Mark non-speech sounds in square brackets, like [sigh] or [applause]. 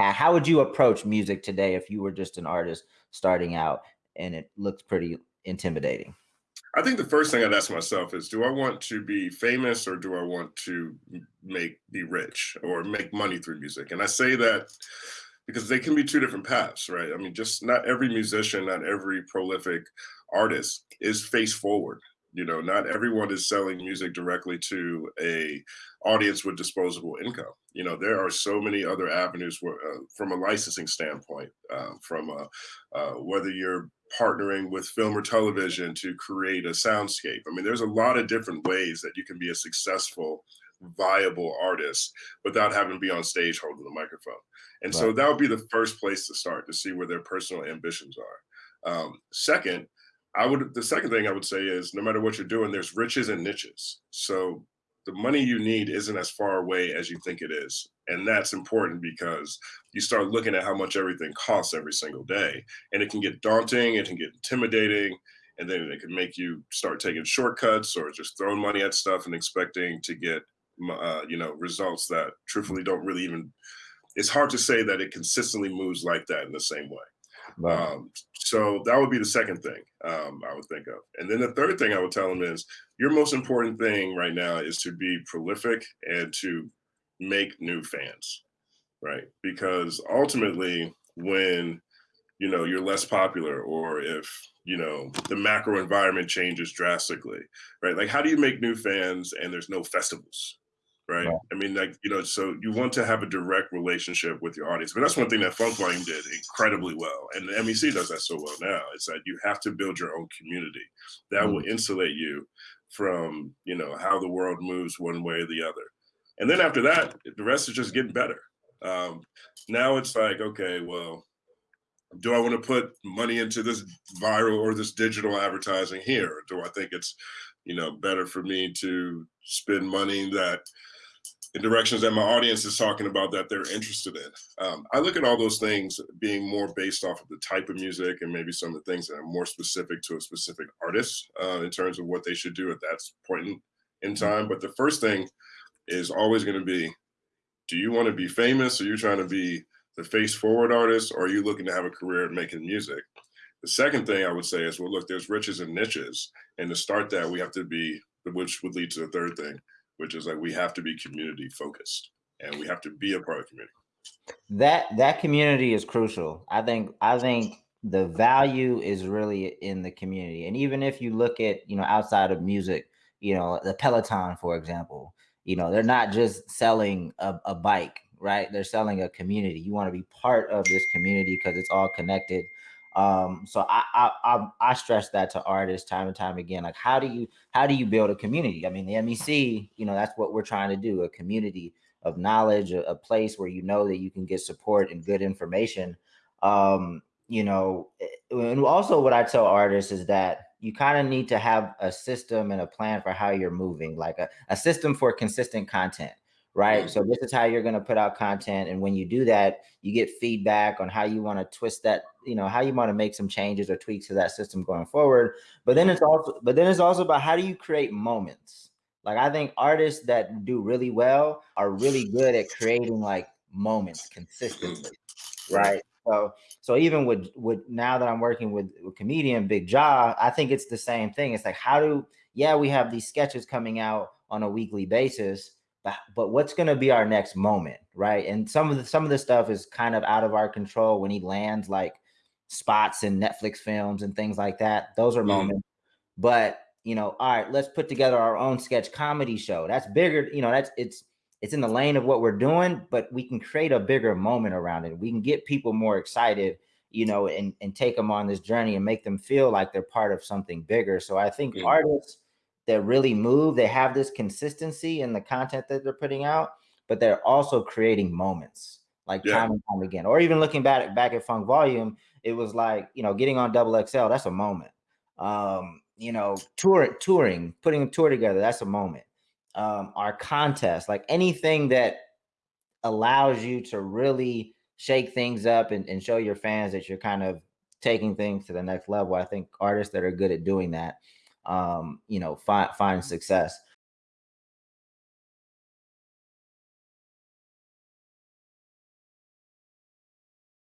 how would you approach music today if you were just an artist starting out and it looks pretty intimidating? I think the first thing I'd ask myself is, do I want to be famous or do I want to make be rich or make money through music? And I say that because they can be two different paths, right? I mean, just not every musician, not every prolific artist is face forward. You know, not everyone is selling music directly to a audience with disposable income. You know, there are so many other avenues where, uh, from a licensing standpoint, uh, from a, uh, whether you're partnering with film or television to create a soundscape. I mean, there's a lot of different ways that you can be a successful, viable artist without having to be on stage holding the microphone. And right. so that would be the first place to start to see where their personal ambitions are. Um, second, I would the second thing I would say is no matter what you're doing, there's riches and niches. So the money you need isn't as far away as you think it is. And that's important because you start looking at how much everything costs every single day. And it can get daunting, it can get intimidating, and then it can make you start taking shortcuts or just throwing money at stuff and expecting to get uh, you know results that truthfully don't really even it's hard to say that it consistently moves like that in the same way Um, so that would be the second thing um, I would think of. And then the third thing I would tell them is your most important thing right now is to be prolific and to make new fans, right? Because ultimately, when you know you're less popular or if you know the macro environment changes drastically right like how do you make new fans and there's no festivals right? Yeah. I mean, like, you know, so you want to have a direct relationship with your audience. But that's one thing that Funk Volume did incredibly well. And the MEC does that so well now. It's that you have to build your own community that mm. will insulate you from, you know, how the world moves one way or the other. And then after that, the rest is just getting better. Um, now it's like, okay, well, do I want to put money into this viral or this digital advertising here? Or do I think it's, you know, better for me to spend money that in directions that my audience is talking about that they're interested in. Um, I look at all those things being more based off of the type of music and maybe some of the things that are more specific to a specific artist uh, in terms of what they should do at that point in, in time. But the first thing is always going to be, do you want to be famous? Are you trying to be the face forward artist or are you looking to have a career at making music? The second thing I would say is, well, look, there's riches and niches. And to start that, we have to be, which would lead to the third thing, which is like we have to be community focused and we have to be a part of community. That that community is crucial. I think I think the value is really in the community. And even if you look at, you know, outside of music, you know, the Peloton, for example, you know, they're not just selling a, a bike, right? They're selling a community. You want to be part of this community because it's all connected um so I, I i i stress that to artists time and time again like how do you how do you build a community? I mean the mec you know that's what we're trying to do a community of knowledge a, a place where you know that you can get support and good information. Um you know eh, and also what i tell artists is that you kind of need to have a system and a plan for how you're moving like a, a system for consistent content right? So this is how you're going to put out content. And when you do that, you get feedback on how you want to twist that, you know, how you want to make some changes or tweaks to that system going forward. But then it's also, but then it's also about how do you create moments? Like I think artists that do really well are really good at creating like moments consistently, [clears throat] right? So, so even with with now that I'm working with, with comedian Big Ja, I think it's the same thing. It's like how do yeah we have these sketches coming out on a weekly basis, but, but what's going to be our next moment right? And some of the some of the stuff is kind of out of our control when he lands like spots in netflix films and things like that. Those are mm. moments. But you know all right let's put together our own sketch comedy show. That's bigger you know that's it's it's in the lane of what we're doing but we can create a bigger moment around it. We can get people more excited you know and and take them on this journey and make them feel like they're part of something bigger. So i think mm. artists that really move. They have this consistency in the content that they're putting out, but they're also creating moments like yeah. time and time again. Or even looking back at back at Funk Volume, it was like you know getting on Double XL. That's a moment. Um, you know, touring, touring, putting a tour together. That's a moment. Um, our contest, like anything that allows you to really shake things up and, and show your fans that you're kind of taking things to the next level. I think artists that are good at doing that um, you know, find find success.